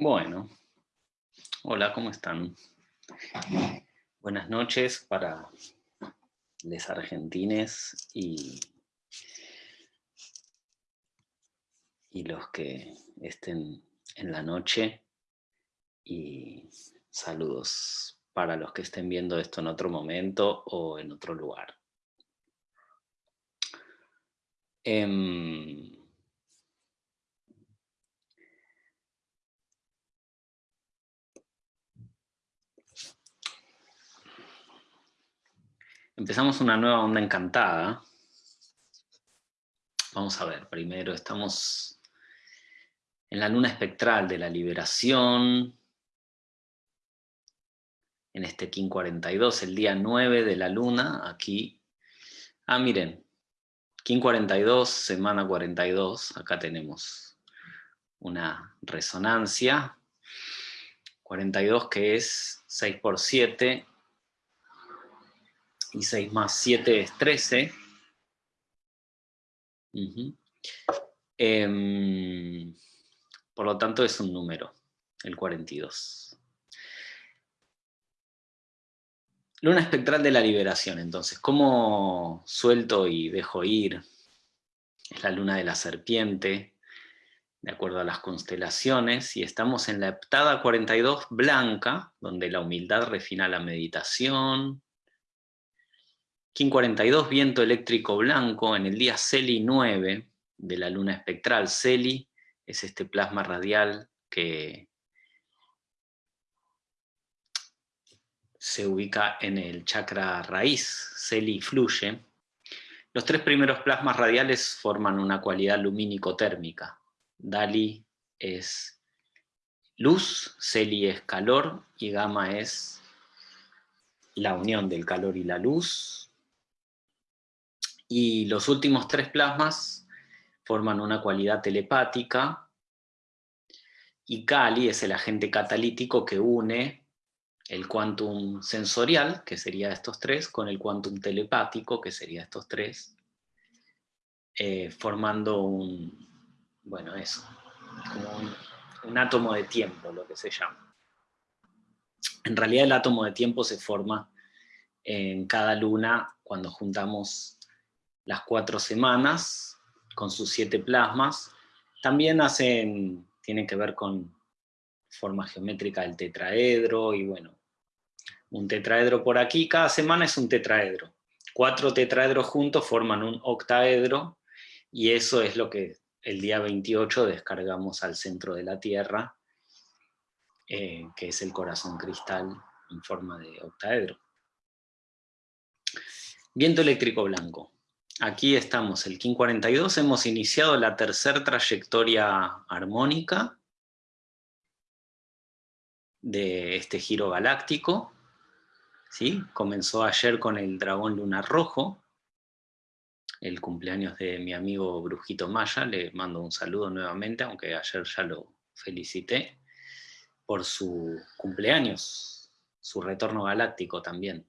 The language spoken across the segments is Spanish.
Bueno, hola, ¿cómo están? Buenas noches para los argentines y, y los que estén en la noche y saludos para los que estén viendo esto en otro momento o en otro lugar. Em, Empezamos una nueva onda encantada. Vamos a ver, primero estamos en la luna espectral de la liberación, en este King 42, el día 9 de la luna, aquí. Ah, miren, King 42, semana 42, acá tenemos una resonancia. 42 que es 6 por 7, y 6 más 7 es 13. Em, por lo tanto es un número, el 42. Luna espectral de la liberación, entonces, ¿cómo suelto y dejo ir? Es la luna de la serpiente, de acuerdo a las constelaciones, y estamos en la heptada 42 blanca, donde la humildad refina la meditación, King 42, viento eléctrico blanco, en el día Celi 9 de la luna espectral. Celi es este plasma radial que se ubica en el chakra raíz, Celi fluye. Los tres primeros plasmas radiales forman una cualidad lumínico-térmica. Dali es luz, Celi es calor y Gamma es la unión del calor y la luz, y los últimos tres plasmas forman una cualidad telepática, y Kali es el agente catalítico que une el quantum sensorial, que sería estos tres, con el quantum telepático, que sería estos tres, eh, formando un, bueno, eso, un átomo de tiempo, lo que se llama. En realidad el átomo de tiempo se forma en cada luna cuando juntamos las cuatro semanas, con sus siete plasmas. También hacen, tienen que ver con forma geométrica del tetraedro, y bueno, un tetraedro por aquí, cada semana es un tetraedro. Cuatro tetraedros juntos forman un octaedro, y eso es lo que el día 28 descargamos al centro de la Tierra, eh, que es el corazón cristal en forma de octaedro. Viento eléctrico blanco. Aquí estamos, el King 42, hemos iniciado la tercera trayectoria armónica de este giro galáctico. ¿sí? Comenzó ayer con el dragón lunar rojo, el cumpleaños de mi amigo Brujito Maya, le mando un saludo nuevamente, aunque ayer ya lo felicité, por su cumpleaños, su retorno galáctico también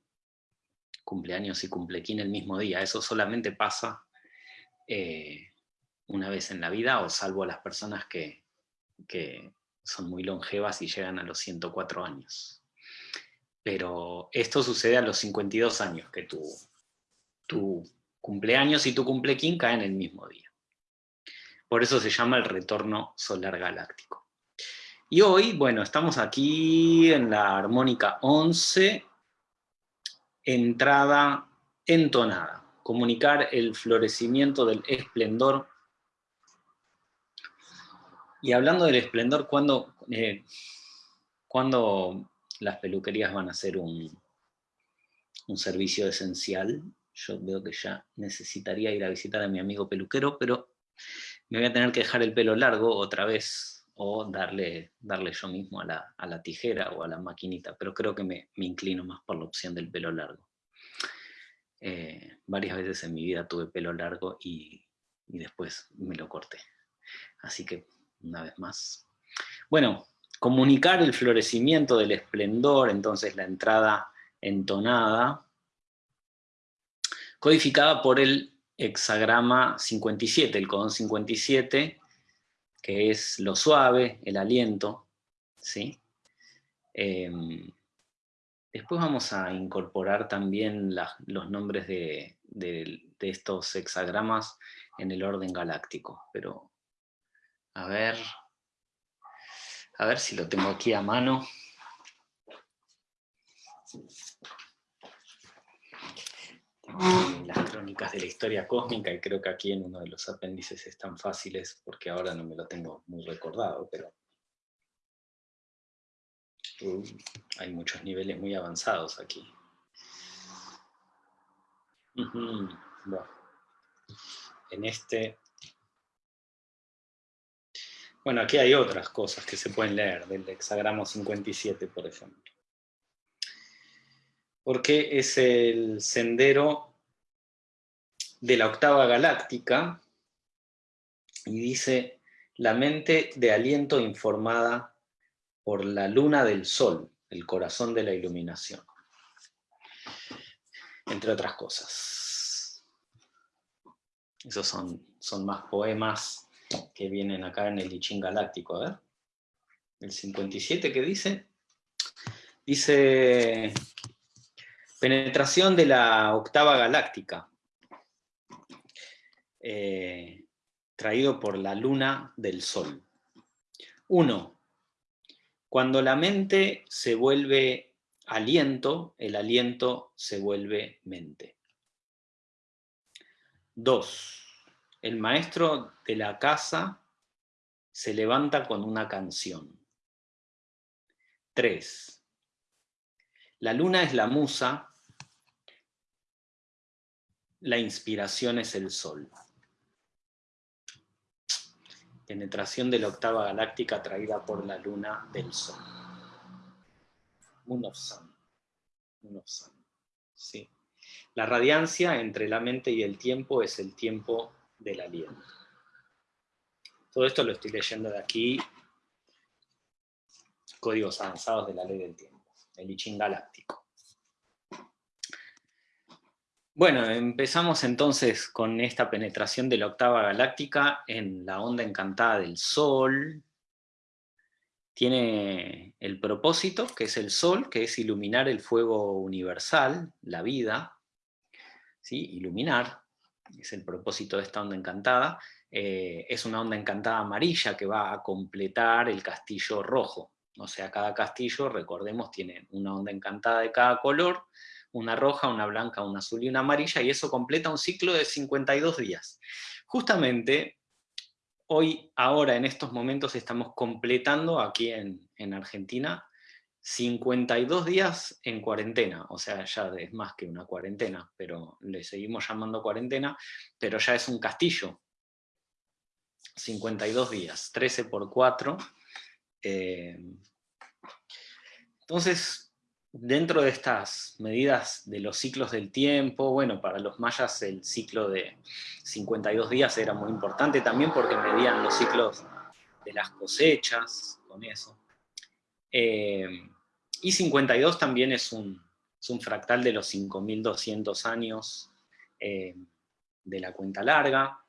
cumpleaños y cumplequín el mismo día. Eso solamente pasa eh, una vez en la vida, o salvo a las personas que, son muy longevas y llegan a los 104 años. Pero esto sucede a los 52 años, que tu, tu cumpleaños y tu cumplequín caen el mismo día. Por eso se llama el retorno solar galáctico. Y hoy, bueno, estamos aquí en la armónica 11, entrada entonada, comunicar el florecimiento del esplendor. Y hablando del esplendor, ¿cuándo, eh, las peluquerías van a ser un, un servicio esencial? Yo veo que ya necesitaría ir a visitar a mi amigo peluquero, pero me voy a tener que dejar el pelo largo otra vez o darle, darle yo mismo a la, tijera o a la maquinita, pero creo que me, inclino más por la opción del pelo largo. Eh, varias veces en mi vida tuve pelo largo y, después me lo corté. Así que, una vez más. Bueno, comunicar el florecimiento del esplendor, entonces la entrada entonada, codificada por el hexagrama 57, el codón 57, que es lo suave, el aliento, ¿sí? Em, después vamos a incorporar también los nombres de, de, estos hexagramas en el orden galáctico, pero a ver, a ver si lo tengo aquí a mano. Las crónicas de la historia cósmica y creo que aquí en uno de los apéndices están fáciles porque ahora no me lo tengo muy recordado, pero hay muchos niveles muy avanzados aquí. en este... Bueno, aquí hay otras cosas que se pueden leer, del hexagramo 57, por ejemplo. Porque es el sendero de la octava galáctica, y dice, la mente de aliento informada por la luna del sol, el corazón de la iluminación. Entre otras cosas. Esos son, son más poemas que vienen acá en el Lichín Galáctico. A ver. El 57 que dice. Dice, penetración de la octava galáctica. Eh, traído por la luna del sol. Uno, cuando la mente se vuelve aliento, el aliento se vuelve mente. Dos, el maestro de la casa se levanta con una canción. Tres, la luna es la musa, la inspiración es el sol penetración de la octava galáctica traída por la luna del sol. Moon of Sun. Sí. La radiancia entre la mente y el tiempo es el tiempo del aliento. Todo esto lo estoy leyendo de aquí, códigos avanzados de la ley del tiempo, el I galáctico. Bueno, empezamos entonces con esta penetración de la octava galáctica en la onda encantada del Sol. Tiene el propósito, que es el Sol, que es iluminar el fuego universal, la vida, ¿sí? iluminar, es el propósito de esta onda encantada. Eh, es una onda encantada amarilla que va a completar el castillo rojo. O sea, cada castillo, recordemos, tiene una onda encantada de cada color, una roja, una blanca, una azul y una amarilla, y eso completa un ciclo de 52 días. Justamente, hoy, ahora, en estos momentos, estamos completando aquí en, en Argentina 52 días en cuarentena, o sea, ya es más que una cuarentena, pero le seguimos llamando cuarentena, pero ya es un castillo. 52 días, 13 por 4. Eh, entonces, dentro de estas medidas de los ciclos del tiempo, bueno, para los mayas el ciclo de 52 días era muy importante también porque medían los ciclos de las cosechas con eso. Eh, y 52 también es un, fractal de los 5200 años eh, de la cuenta larga,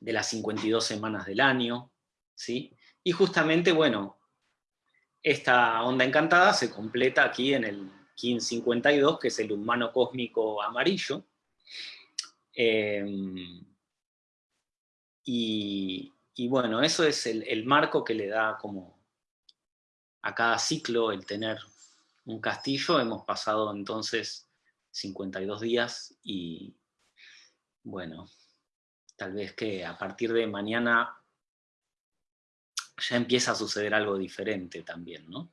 de las 52 semanas del año, ¿sí? Y justamente, bueno, esta onda encantada se completa aquí en el 1552, que es el humano cósmico amarillo. Em, y, bueno, eso es el, marco que le da como a cada ciclo el tener un castillo. Hemos pasado entonces 52 días y bueno, tal vez que a partir de mañana ya empieza a suceder algo diferente también, ¿no?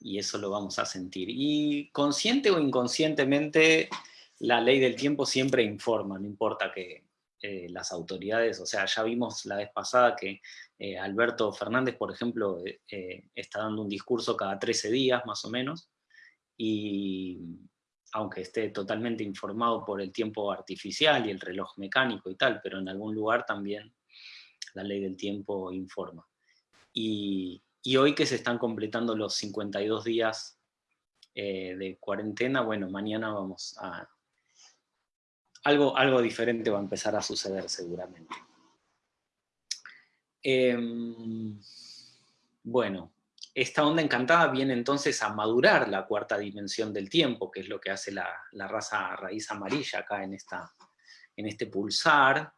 Y eso lo vamos a sentir. Y consciente o inconscientemente, la ley del tiempo siempre informa, no importa que eh, las autoridades, o sea, ya vimos la vez pasada que eh, Alberto Fernández, por ejemplo, eh, está dando un discurso cada 13 días, más o menos, y aunque esté totalmente informado por el tiempo artificial y el reloj mecánico y tal, pero en algún lugar también la ley del tiempo informa. Y, hoy que se están completando los 52 días eh, de cuarentena, bueno, mañana vamos a... Algo, algo diferente va a empezar a suceder seguramente. Em, Bueno, esta onda encantada viene entonces a madurar la cuarta dimensión del tiempo, que es lo que hace la, raza raíz amarilla acá en, esta, en este pulsar.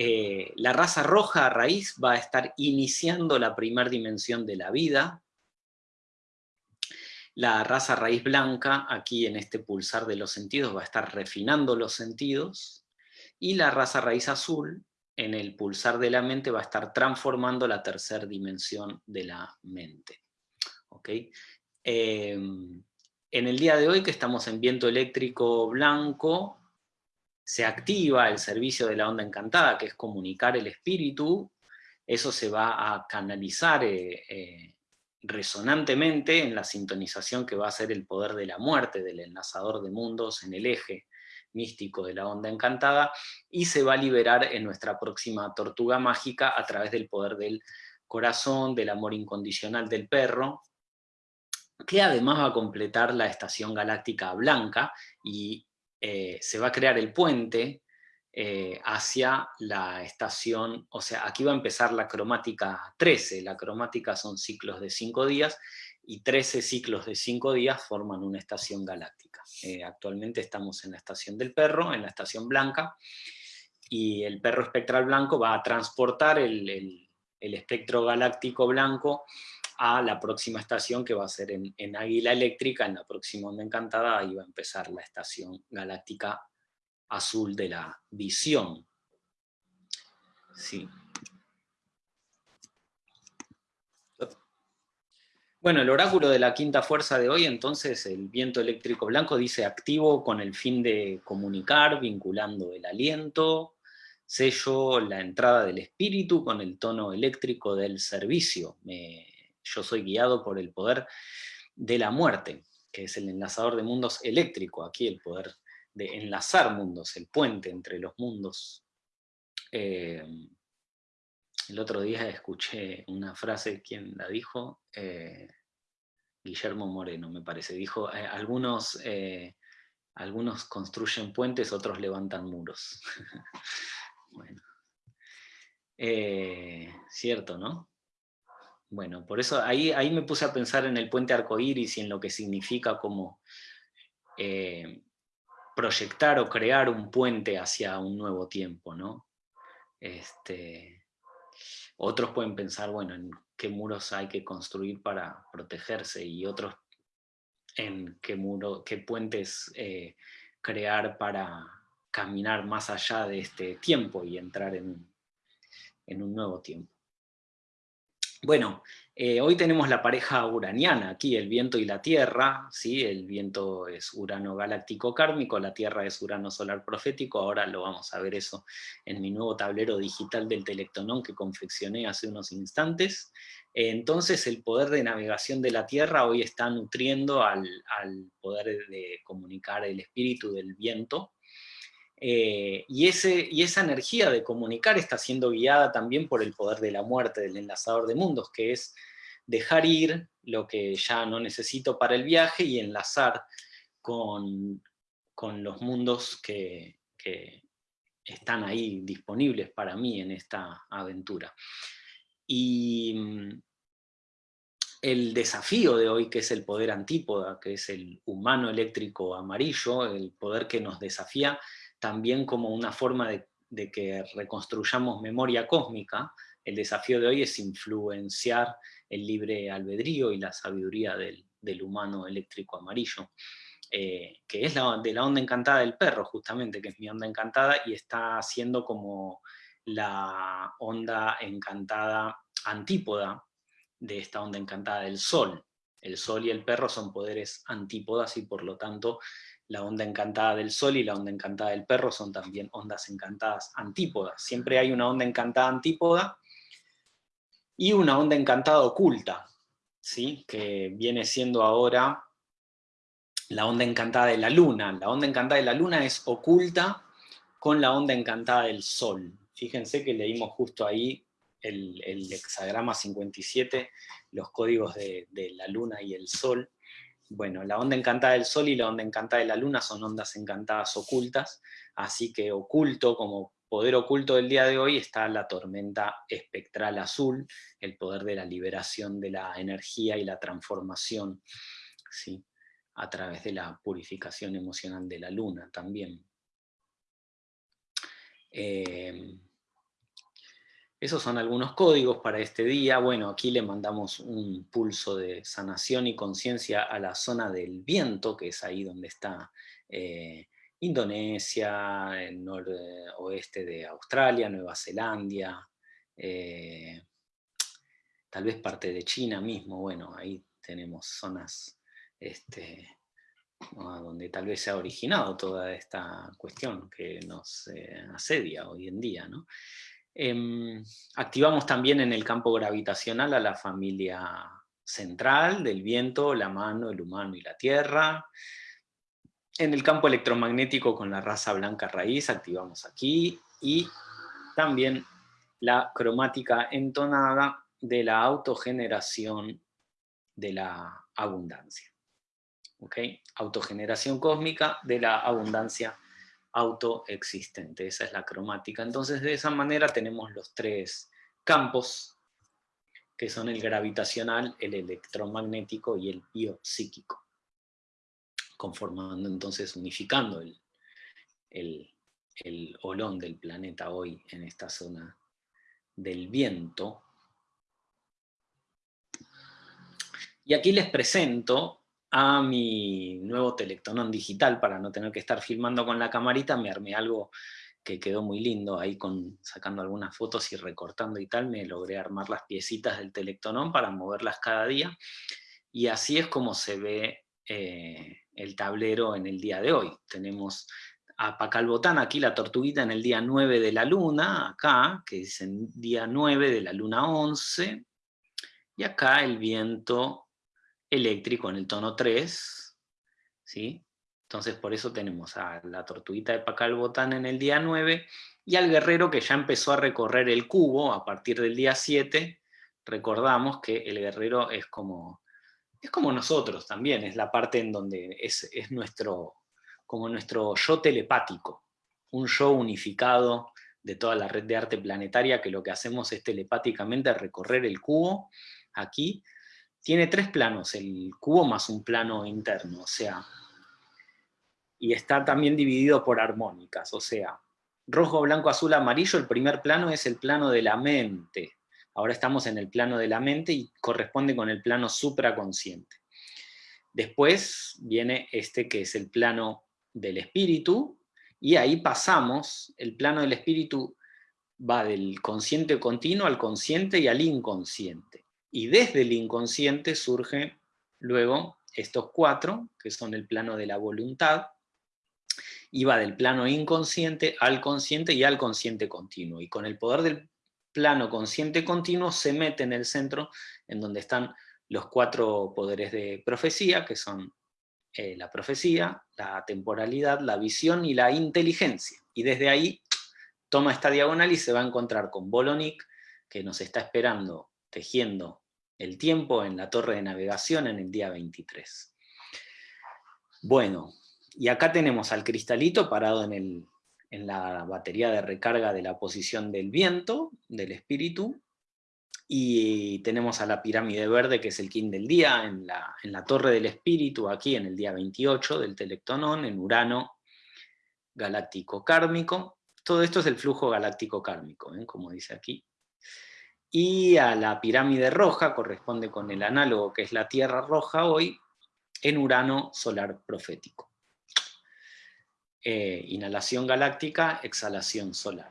Eh, la raza roja raíz va a estar iniciando la primera dimensión de la vida. La raza raíz blanca, aquí en este pulsar de los sentidos, va a estar refinando los sentidos. Y la raza raíz azul en el pulsar de la mente va a estar transformando la tercera dimensión de la mente. Em, en el día de hoy que estamos en viento eléctrico blanco, se activa el servicio de la onda encantada, que es comunicar el espíritu, eso se va a canalizar eh, eh, resonantemente en la sintonización que va a ser el poder de la muerte, del enlazador de mundos en el eje místico de la onda encantada, y se va a liberar en nuestra próxima tortuga mágica a través del poder del corazón, del amor incondicional del perro, que además va a completar la estación galáctica blanca, y eh, se va a crear el puente eh, hacia la estación, o sea, aquí va a empezar la cromática 13, la cromática son ciclos de 5 días, y 13 ciclos de 5 días forman una estación galáctica. Eh, actualmente estamos en la estación del perro, en la estación blanca, y el perro espectral blanco va a transportar el, espectro galáctico blanco a la próxima estación que va a ser en, en, Águila Eléctrica, en la próxima onda encantada, ahí va a empezar la estación galáctica azul de la visión. Sí. Bueno, el oráculo de la quinta fuerza de hoy, entonces, el viento eléctrico blanco dice activo con el fin de comunicar, vinculando el aliento, sello la entrada del espíritu con el tono eléctrico del servicio. Yo soy guiado por el poder de la muerte, que es el enlazador de mundos eléctrico, aquí el poder de enlazar mundos, el puente entre los mundos. Eh, el otro día escuché una frase, ¿quién la dijo? Eh, Guillermo Moreno, me parece. Dijo, eh, algunos, algunos construyen puentes, otros levantan muros. bueno. Cierto, ¿no? Bueno, por eso ahí, ahí me puse a pensar en el puente arcoíris y en lo que significa como proyectar o crear un puente hacia un nuevo tiempo, ¿no? Este, otros pueden pensar, bueno, en qué muros hay que construir para protegerse y otros en qué, muro, qué puentes eh, crear para caminar más allá de este tiempo y entrar en un nuevo tiempo. Bueno, eh, hoy tenemos la pareja uraniana, aquí el viento y la tierra, ¿sí? el viento es Urano galáctico kármico, la tierra es Urano solar profético, ahora lo vamos a ver eso en mi nuevo tablero digital del Telectonón que confeccioné hace unos instantes. entonces el poder de navegación de la tierra hoy está nutriendo al poder de comunicar el espíritu del viento, eh, y, esa energía de comunicar está siendo guiada también por el poder de la muerte, del enlazador de mundos, que es dejar ir lo que ya no necesito para el viaje y enlazar con, los mundos que, están ahí disponibles para mí en esta aventura. Y mm, el desafío de hoy, que es el poder antípoda, que es el humano eléctrico amarillo, el poder que nos desafía, también como una forma de, que reconstruyamos memoria cósmica, el desafío de hoy es influenciar el libre albedrío y la sabiduría del, humano eléctrico amarillo, eh, que es la, de la onda encantada del perro, justamente, que es mi onda encantada, y está siendo como la onda encantada antípoda de esta onda encantada del sol. El sol y el perro son poderes antípodas y por lo tanto la onda encantada del sol y la onda encantada del perro son también ondas encantadas antípodas. Siempre hay una onda encantada antípoda y una onda encantada oculta, ¿sí? que viene siendo ahora la onda encantada de la luna. La onda encantada de la luna es oculta con la onda encantada del sol. Fíjense que leímos justo ahí el, hexagrama 57, los códigos de la luna y el sol, bueno, la onda encantada del Sol y la onda encantada de la Luna son ondas encantadas ocultas, así que oculto como poder oculto del día de hoy está la tormenta espectral azul, el poder de la liberación de la energía y la transformación, ¿sí? a través de la purificación emocional de la luna también. Eh, esos son algunos códigos para este día. Bueno, aquí le mandamos un pulso de sanación y conciencia a la zona del viento, que es ahí donde está eh, Indonesia, el noroeste de Australia, Nueva Zelanda, eh, tal vez parte de China mismo. Bueno, ahí tenemos zonas este, donde tal vez se ha originado toda esta cuestión que nos eh, asedia hoy en día. ¿no? Em, activamos también en el campo gravitacional a la familia central del viento, la mano, el humano y la tierra. En el campo electromagnético con la raza blanca raíz activamos aquí y también la cromática entonada de la autogeneración de la abundancia. Autogeneración cósmica de la abundancia autoexistente. Esa es la cromática. Entonces, de esa manera tenemos los tres campos, que son el gravitacional, el electromagnético y el biopsíquico, conformando entonces, unificando el, el, el olón del planeta hoy en esta zona del viento. Y aquí les presento a mi nuevo Telectonón digital, para no tener que estar filmando con la camarita, me armé algo que quedó muy lindo, ahí con, sacando algunas fotos y recortando y tal, me logré armar las piecitas del Telectonón para moverlas cada día, y así es como se ve eh, el tablero en el día de hoy. Tenemos a Pacalbotán, aquí la tortuguita en el día 9 de la luna, acá, que es en día 9 de la luna 11, y acá el viento eléctrico en el tono 3, ¿sí? Entonces por eso tenemos a la tortuguita de Pacalbotán en el día 9, y al guerrero que ya empezó a recorrer el cubo a partir del día 7, recordamos que el guerrero es como, es como nosotros también, es la parte en donde es, es nuestro, como nuestro yo telepático, un yo unificado de toda la red de arte planetaria que lo que hacemos es telepáticamente recorrer el cubo aquí tiene tres planos, el cubo más un plano interno, o sea, y está también dividido por armónicas, o sea, rojo, blanco, azul, amarillo, el primer plano es el plano de la mente. Ahora estamos en el plano de la mente y corresponde con el plano supraconsciente. Después viene este que es el plano del espíritu, y ahí pasamos, el plano del espíritu va del consciente continuo al consciente y al inconsciente. Y desde el inconsciente surgen luego estos cuatro, que son el plano de la voluntad, y va del plano inconsciente al consciente y al consciente continuo. Y con el poder del plano consciente continuo se mete en el centro, en donde están los cuatro poderes de profecía, que son eh, la profecía, la temporalidad, la visión y la inteligencia. Y desde ahí toma esta diagonal y se va a encontrar con Bolonik, que nos está esperando tejiendo el tiempo en la torre de navegación en el día 23. Bueno, y acá tenemos al cristalito parado en, en la batería de recarga de la posición del viento, del espíritu, y tenemos a la pirámide verde, que es el kin del día, en la, en la torre del espíritu, aquí en el día 28 del Telectonón, en Urano galáctico kármico. Todo esto es el flujo galáctico kármico, ¿eh? como dice aquí y a la pirámide roja corresponde con el análogo que es la Tierra roja hoy, en Urano solar profético. Eh, inhalación galáctica, exhalación solar.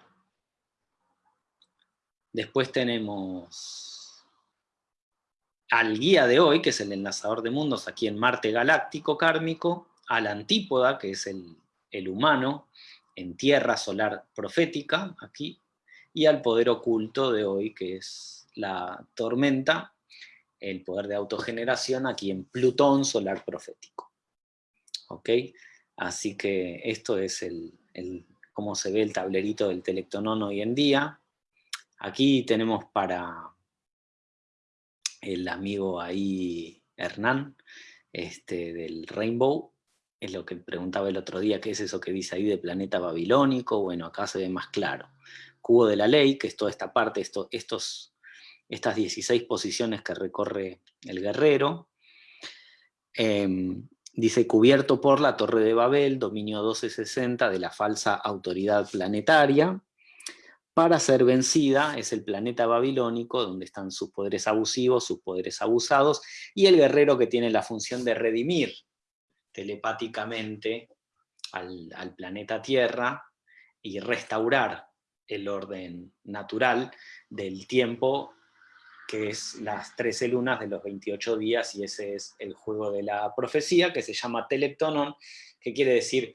Después tenemos al guía de hoy, que es el enlazador de mundos aquí en Marte galáctico kármico, al antípoda, que es el, el humano, en Tierra solar profética, aquí, y al poder oculto de hoy, que es la tormenta, el poder de autogeneración aquí en Plutón solar profético. ¿Ok? Así que esto es el, cómo se ve el tablerito del Telectonón hoy en día. Aquí tenemos para el amigo ahí, Hernán, este, del Rainbow, es lo que preguntaba el otro día, ¿qué es eso que dice ahí de planeta babilónico? Bueno, acá se ve más claro. Cubo de la ley, que es toda esta parte, esto, estos, estas 16 posiciones que recorre el guerrero. Em, dice, cubierto por la Torre de Babel, dominio 1260 de la falsa autoridad planetaria, para ser vencida es el planeta babilónico, donde están sus poderes abusivos, sus poderes abusados, y el guerrero que tiene la función de redimir telepáticamente al, planeta Tierra y restaurar el orden natural del tiempo, que es las 13 lunas de los 28 días, y ese es el juego de la profecía, que se llama Teleptonon, que quiere decir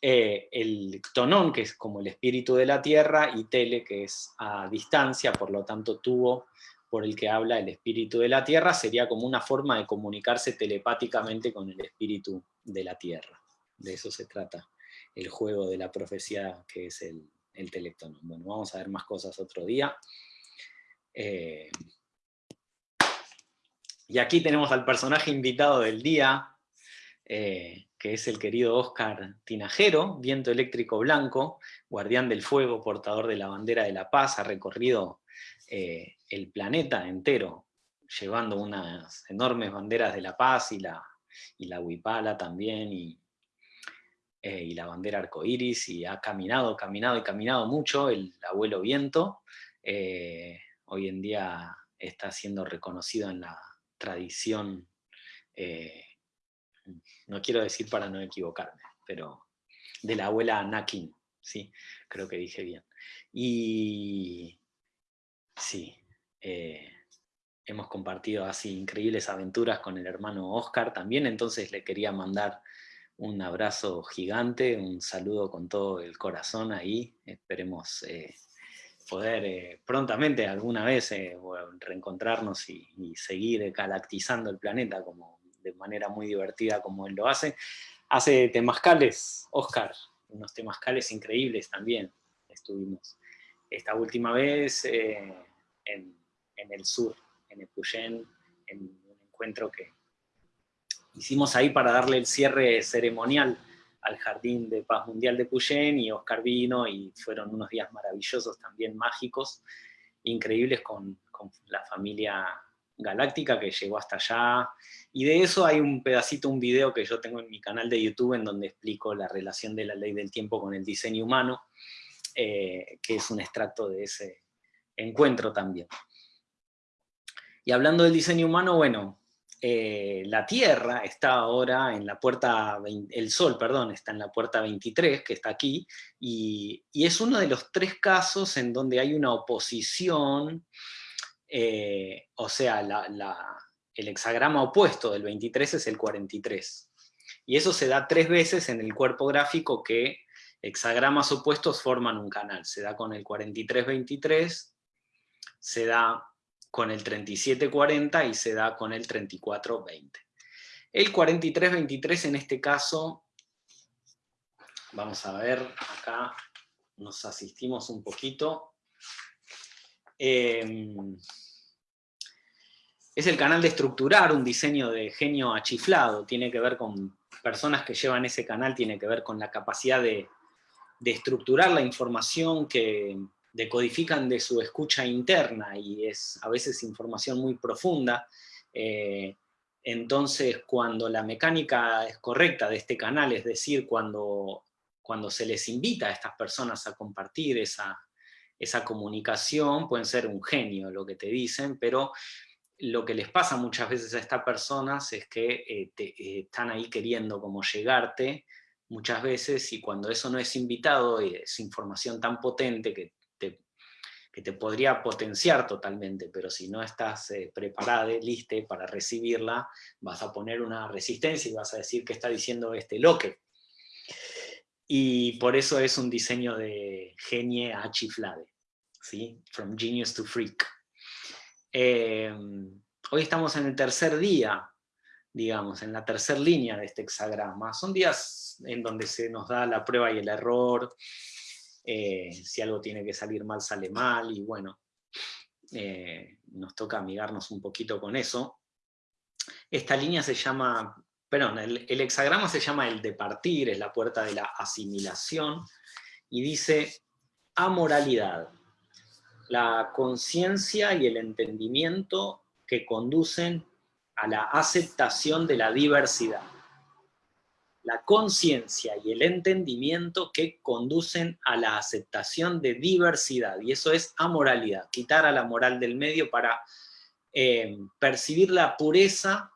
eh, el tonón, que es como el espíritu de la tierra, y tele, que es a distancia, por lo tanto tuvo por el que habla el espíritu de la tierra, sería como una forma de comunicarse telepáticamente con el espíritu de la tierra. De eso se trata el juego de la profecía que es el, el telectonón. Bueno, vamos a ver más cosas otro día. Eh, y aquí tenemos al personaje invitado del día, eh, que es el querido Oscar Tinajero, viento eléctrico blanco, guardián del fuego, portador de la bandera de la paz, ha recorrido eh, el planeta entero, llevando unas enormes banderas de la paz y la, y la huipala también, y, eh, y la bandera arcoíris, y ha caminado, caminado y caminado mucho el abuelo viento, hoy en día está siendo reconocido en la tradición no quiero decir para no equivocarme, pero de la abuela Anakin, ¿sí? creo que dije bien. Y sí, eh, hemos compartido así increíbles aventuras con el hermano Oscar también, entonces le quería mandar un abrazo gigante, un saludo con todo el corazón ahí, esperemos eh, poder eh, prontamente alguna vez reencontrarnos y, seguir galactizando el planeta como de manera muy divertida como él lo hace. Hace temazcales, Oscar, unos temazcales increíbles también. Estuvimos esta última vez eh, en, el sur, en Epuyén, en un encuentro que hicimos ahí para darle el cierre ceremonial al Jardín de Paz Mundial de Puyén, y Oscar vino, y fueron unos días maravillosos, también mágicos, increíbles con, con la familia galáctica que llegó hasta allá, y de eso hay un pedacito, un video que yo tengo en mi canal de YouTube en donde explico la relación de la ley del tiempo con el diseño humano, eh, que es un extracto de ese encuentro también. Y hablando del diseño humano, bueno, eh, la Tierra está ahora en la puerta, el Sol, perdón, está en la puerta 23, que está aquí, y, es uno de los tres casos en donde hay una oposición, eh, o sea, el hexagrama opuesto del 23 es el 43. Y eso se da tres veces en el cuerpo gráfico que hexagramas opuestos forman un canal. Se da con el 43-23, se da con el 37-40 y se da con el 34-20. El 43-23 en este caso, vamos a ver, acá nos asistimos un poquito. Eh, es el canal de estructurar un diseño de genio achiflado, tiene que ver con personas que llevan ese canal, tiene que ver con la capacidad de, estructurar la información que decodifican de su escucha interna, y es a veces información muy profunda, eh, entonces cuando la mecánica es correcta de este canal, es decir, cuando, cuando se les invita a estas personas a compartir esa, esa comunicación, pueden ser un genio lo que te dicen, pero lo que les pasa muchas veces a estas personas es que eh, eh, están ahí queriendo como llegarte muchas veces y cuando eso no es invitado y es información tan potente que que te podría potenciar totalmente, pero si no estás eh, preparada, lista para recibirla, vas a poner una resistencia y vas a decir que está diciendo este loque. Y por eso es un diseño de genie a chiflade, ¿sí? From genius to freak. Em, hoy estamos en el tercer día, digamos, en la tercera línea de este hexagrama. Son días en donde se nos da la prueba y el error, eh, si algo tiene que salir mal, sale mal, y bueno, eh, nos toca amigarnos un poquito con eso. Esta línea se llama perdón, el, el hexagrama se llama el de partir, es la puerta de la asimilación, y dice amoralidad, la conciencia y el entendimiento que conducen a la aceptación de la diversidad. La conciencia y el entendimiento que conducen a la aceptación de diversidad, y eso es amoralidad, quitar a la moral del medio para eh, percibir la pureza.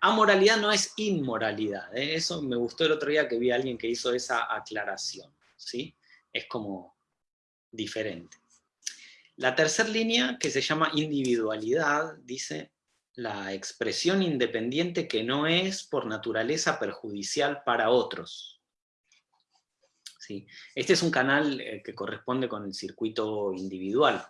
Amoralidad no es inmoralidad, ¿eh? eso me gustó el otro día que vi a alguien que hizo esa aclaración, ¿sí? Es como diferente. La tercera línea, que se llama individualidad, dice la expresión independiente que no es por naturaleza perjudicial para otros. ¿Sí? Este es un canal eh, que corresponde con el circuito individual.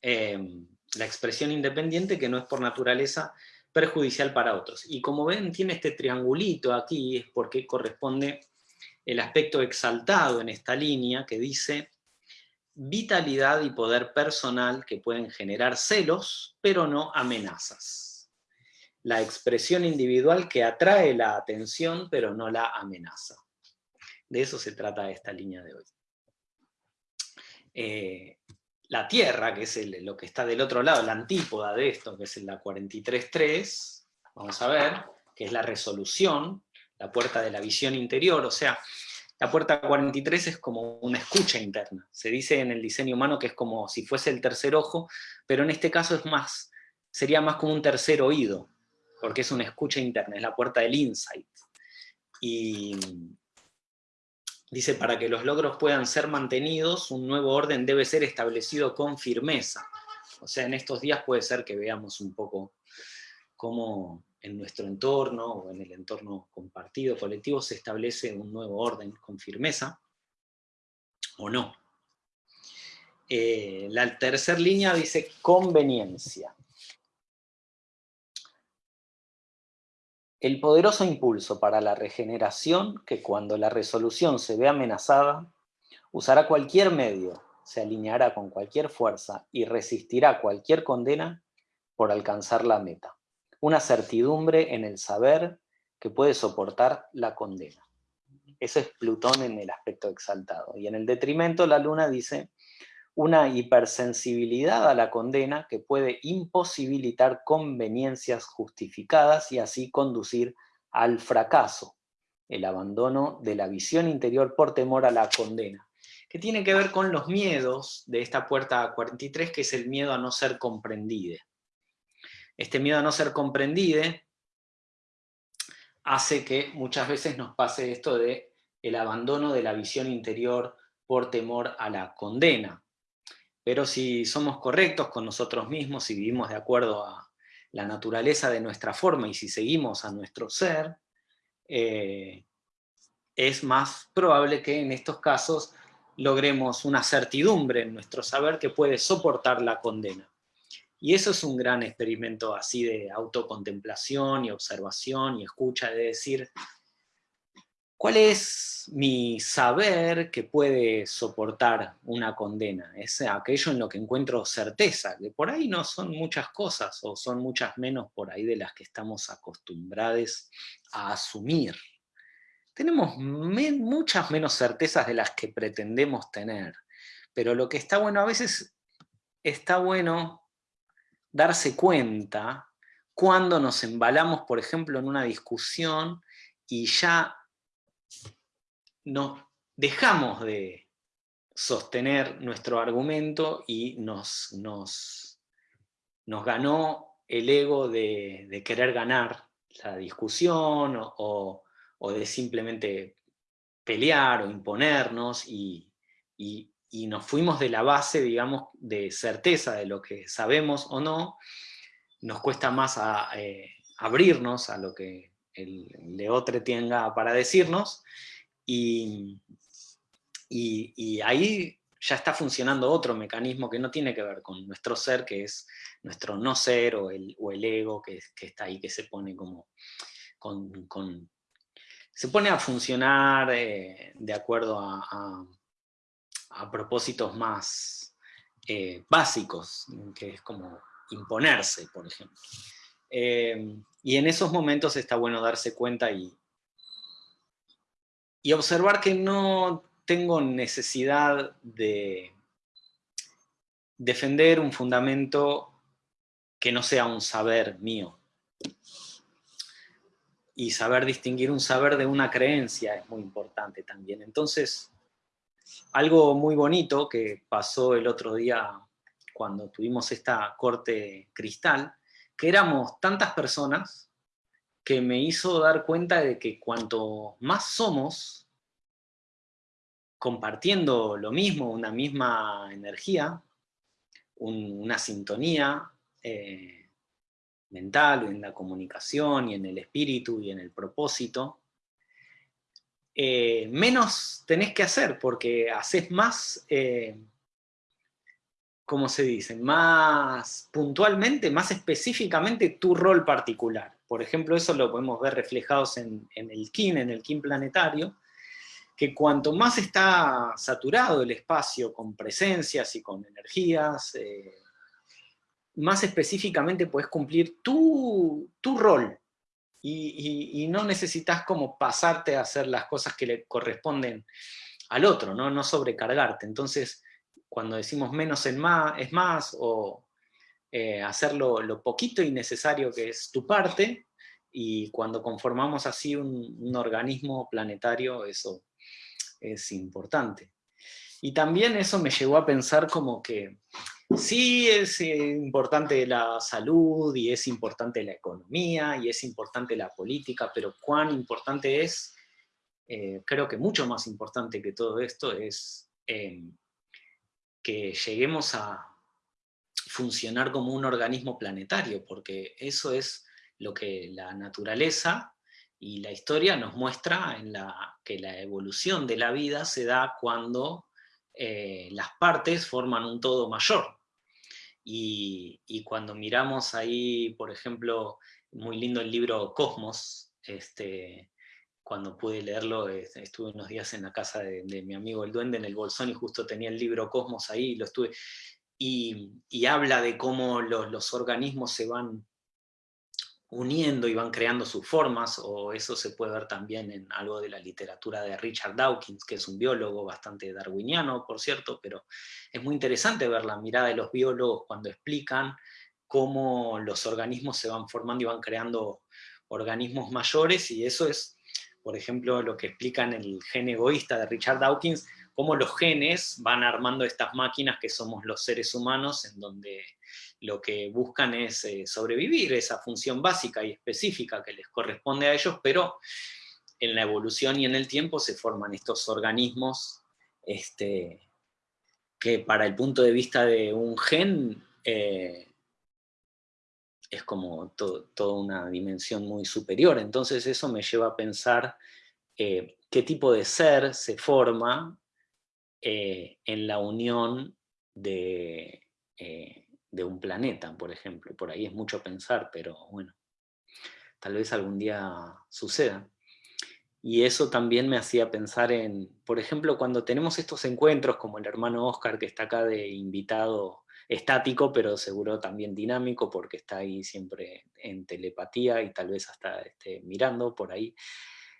Em, la expresión independiente que no es por naturaleza perjudicial para otros. Y como ven, tiene este triangulito aquí, es porque corresponde el aspecto exaltado en esta línea que dice vitalidad y poder personal que pueden generar celos, pero no amenazas. La expresión individual que atrae la atención, pero no la amenaza. De eso se trata esta línea de hoy. Eh, la Tierra, que es lo que está del otro lado, la antípoda de esto, que es la 43.3, vamos a ver, que es la resolución, la puerta de la visión interior, o sea, la puerta 43 es como una escucha interna. Se dice en el diseño humano que es como si fuese el tercer ojo, pero en este caso es más, sería más como un tercer oído, porque es una escucha interna, es la puerta del insight. Y dice, para que los logros puedan ser mantenidos, un nuevo orden debe ser establecido con firmeza. O sea, en estos días puede ser que veamos un poco cómo en nuestro entorno o en el entorno compartido, colectivo, se establece un nuevo orden con firmeza, o no. Eh, la tercera línea dice conveniencia. El poderoso impulso para la regeneración, que cuando la resolución se ve amenazada, usará cualquier medio, se alineará con cualquier fuerza y resistirá cualquier condena por alcanzar la meta una certidumbre en el saber que puede soportar la condena. Eso es Plutón en el aspecto exaltado. Y en el detrimento la luna dice una hipersensibilidad a la condena que puede imposibilitar conveniencias justificadas y así conducir al fracaso, el abandono de la visión interior por temor a la condena, que tiene que ver con los miedos de esta puerta 43, que es el miedo a no ser comprendida este miedo a no ser comprendido hace que muchas veces nos pase esto de el abandono de la visión interior por temor a la condena. Pero si somos correctos con nosotros mismos, si vivimos de acuerdo a la naturaleza de nuestra forma y si seguimos a nuestro ser, eh, es más probable que en estos casos logremos una certidumbre en nuestro saber que puede soportar la condena. Y eso es un gran experimento así de autocontemplación y observación y escucha, de decir, ¿cuál es mi saber que puede soportar una condena? Es aquello en lo que encuentro certeza, que por ahí no son muchas cosas, o son muchas menos por ahí de las que estamos acostumbrados a asumir. Tenemos muchas menos certezas de las que pretendemos tener, pero lo que está bueno a veces, está bueno darse cuenta cuando nos embalamos, por ejemplo, en una discusión y ya nos dejamos de sostener nuestro argumento y nos, nos, ganó el ego de, querer ganar la discusión o, de simplemente pelear o imponernos y nos fuimos de la base, digamos, de certeza de lo que sabemos o no, nos cuesta más eh, abrirnos a lo que el leotre tenga para decirnos, y, y, ahí ya está funcionando otro mecanismo que no tiene que ver con nuestro ser, que es nuestro no ser o el, o el ego que, está ahí, que se pone como con, se pone a funcionar eh, de acuerdo a propósitos más eh, básicos, que es como imponerse, por ejemplo. Eh, y en esos momentos está bueno darse cuenta y, y observar que no tengo necesidad de defender un fundamento que no sea un saber mío. Y saber distinguir un saber de una creencia es muy importante también. Entonces, algo muy bonito que pasó el otro día cuando tuvimos esta corte cristal, que éramos tantas personas que me hizo dar cuenta de que cuanto más somos, compartiendo lo mismo, una misma energía, una sintonía eh, mental, en la comunicación, y en el espíritu, y en el propósito, eh, menos tenés que hacer, porque haces más, eh, ¿cómo se dice? Más puntualmente, más específicamente tu rol particular. Por ejemplo, eso lo podemos ver reflejados en, el KIN, en el KIN planetario, que cuanto más está saturado el espacio con presencias y con energías, eh, más específicamente puedes cumplir tu, tu rol, y, no necesitas como pasarte a hacer las cosas que le corresponden al otro, no, sobrecargarte. Entonces, cuando decimos menos es más, o eh, hacer lo, poquito y necesario que es tu parte, y cuando conformamos así un organismo planetario, eso es importante. Y también eso me llevó a pensar como que Sí es eh, importante la salud y es importante la economía y es importante la política, pero cuán importante es, eh, creo que mucho más importante que todo esto es em, que lleguemos a funcionar como un organismo planetario, porque eso es lo que la naturaleza y la historia nos muestra en la, que la evolución de la vida se da cuando eh, las partes forman un todo mayor. Y, cuando miramos ahí, por ejemplo, muy lindo el libro Cosmos, este, cuando pude leerlo, estuve unos días en la casa de, mi amigo el duende en el bolsón y justo tenía el libro Cosmos ahí, lo estuve, y, habla de cómo los, los organismos se van uniendo y van creando sus formas, o eso se puede ver también en algo de la literatura de Richard Dawkins, que es un biólogo bastante darwiniano, por cierto, pero es muy interesante ver la mirada de los biólogos cuando explican cómo los organismos se van formando y van creando organismos mayores, y eso es, por ejemplo, lo que explica en el gen egoísta de Richard Dawkins, cómo los genes van armando estas máquinas que somos los seres humanos, en donde lo que buscan es eh, sobrevivir, esa función básica y específica que les corresponde a ellos, pero en la evolución y en el tiempo se forman estos organismos este, que para el punto de vista de un gen eh, es como toda una dimensión muy superior. Entonces eso me lleva a pensar eh, qué tipo de ser se forma en la unión de, de un planeta, por ejemplo. Por ahí es mucho pensar, pero bueno, tal vez algún día suceda. Y eso también me hacía pensar en, por ejemplo, cuando tenemos estos encuentros, como el hermano Oscar, que está acá de invitado estático, pero seguro también dinámico, porque está ahí siempre en telepatía y tal vez hasta esté mirando por ahí.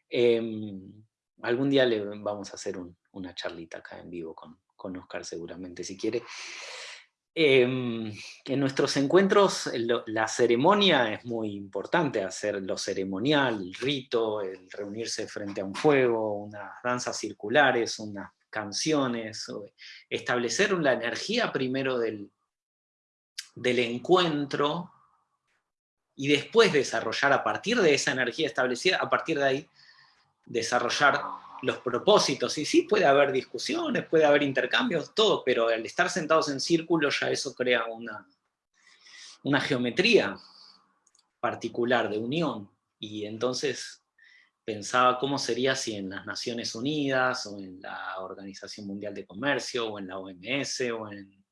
Em, algún día le vamos a hacer una charlita acá en vivo con, con Oscar seguramente, si quiere. Em, en nuestros encuentros la ceremonia es muy importante, hacer lo ceremonial, el rito, el reunirse frente a un fuego, unas danzas circulares, unas canciones, establecer la energía primero del, del encuentro y después desarrollar a partir de esa energía establecida, a partir de ahí, desarrollar los propósitos, y sí puede haber discusiones, puede haber intercambios, todo, pero al estar sentados en círculo ya eso crea una, una geometría particular de unión, y entonces pensaba cómo sería si en las Naciones Unidas, o en la Organización Mundial de Comercio, o en la OMS, o en,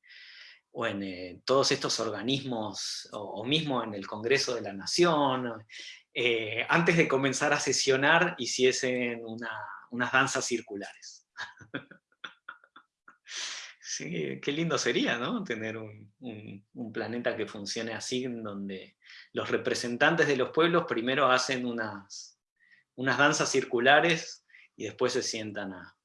o en eh, todos estos organismos, o, mismo en el Congreso de la Nación, eh, antes de comenzar a sesionar hiciesen una, unas danzas circulares. sí, qué lindo sería, ¿no? Tener un, planeta que funcione así, en donde los representantes de los pueblos primero hacen unas, danzas circulares y después se sientan a...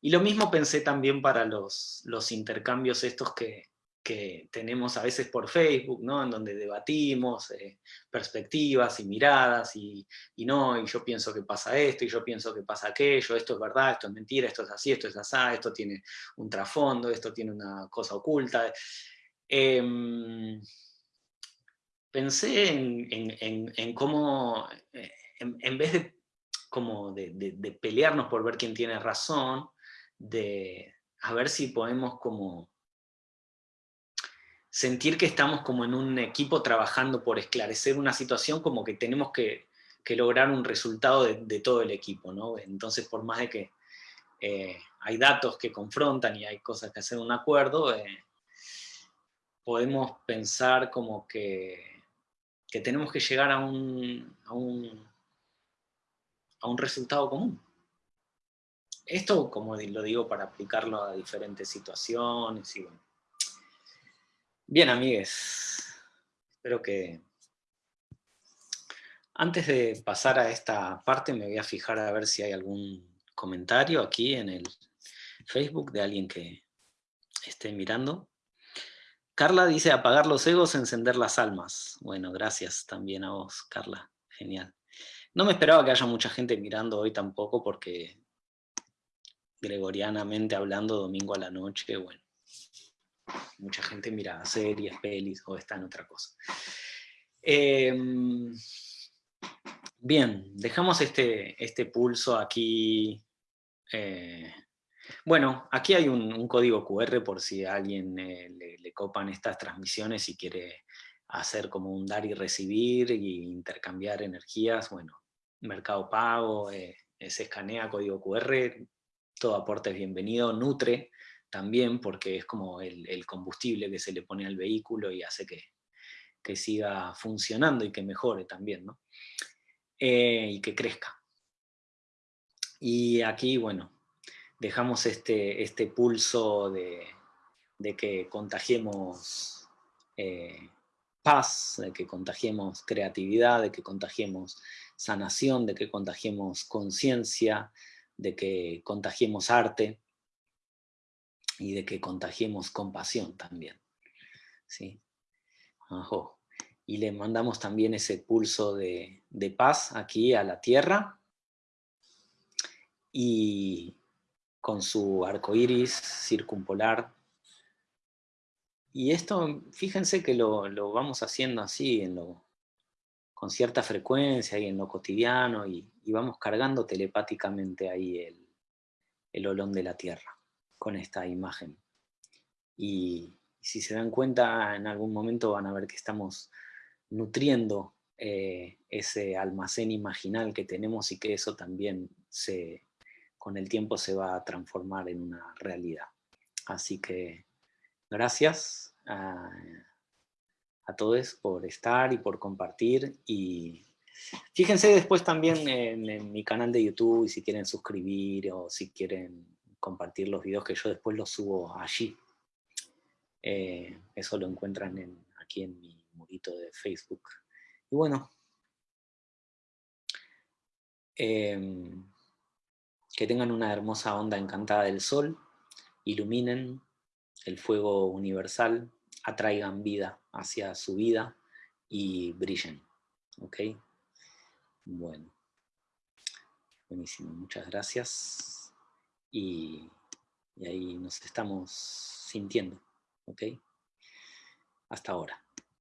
Y lo mismo pensé también para los intercambios estos que, que tenemos a veces por Facebook, ¿no? en donde debatimos eh, perspectivas y miradas, y, no, y yo pienso que pasa esto, y yo pienso que pasa aquello, esto es verdad, esto es mentira, esto es así, esto es así, esto tiene un trasfondo, esto tiene una cosa oculta. Em, pensé en, cómo, eh, en, vez de, como de pelearnos por ver quién tiene razón, de a ver si podemos como sentir que estamos como en un equipo trabajando por esclarecer una situación, como que tenemos que, lograr un resultado de, todo el equipo, ¿no? Entonces, por más de que eh, hay datos que confrontan y hay cosas que hacer un acuerdo, eh, podemos pensar como que, que, tenemos que llegar a un, a un, a un resultado común. Esto, como lo digo, para aplicarlo a diferentes situaciones y bueno, Bien, amigues. Espero que... Antes de pasar a esta parte me voy a fijar a ver si hay algún comentario aquí en el Facebook de alguien que esté mirando. Carla dice apagar los egos, encender las almas. Bueno, gracias también a vos, Carla. Genial. No me esperaba que haya mucha gente mirando hoy tampoco porque gregorianamente hablando domingo a la noche, bueno, mucha gente mira series, pelis o está en otra cosa. Em, bien, dejamos este, este pulso aquí. Eh, bueno, aquí hay un, código QR por si a alguien eh, le, copan estas transmisiones y quiere hacer como un dar y recibir y intercambiar energías. Bueno, Mercado Pago, eh, se escanea código QR, todo aporte es bienvenido, nutre también porque es como el, combustible que se le pone al vehículo y hace que, siga funcionando y que mejore también, ¿no? Eh, y que crezca. Y aquí, bueno, dejamos este, este pulso de, que contagiemos eh, paz, de que contagiemos creatividad, de que contagiemos sanación, de que contagiemos conciencia, de que contagiemos arte, y de que contagiemos compasión también. ¿sí? Y le mandamos también ese pulso de, paz aquí a la tierra y con su arco iris circumpolar. Y esto, fíjense que lo, vamos haciendo así, en lo, con cierta frecuencia y en lo cotidiano, y, vamos cargando telepáticamente ahí el, el olón de la tierra con esta imagen. Y si se dan cuenta, en algún momento van a ver que estamos nutriendo eh, ese almacén imaginal que tenemos y que eso también se, con el tiempo se va a transformar en una realidad. Así que gracias a, todos por estar y por compartir y fíjense después también en, en mi canal de YouTube y si quieren suscribir o si quieren compartir los videos que yo después los subo allí. Eh, eso lo encuentran aquí en mi murito de Facebook. Y bueno, em, que tengan una hermosa onda encantada del sol, iluminen el fuego universal, atraigan vida hacia su vida y brillen. ¿Ok? Bueno. Buenísimo, muchas gracias y, ahí nos estamos sintiendo, ¿ok? Hasta ahora.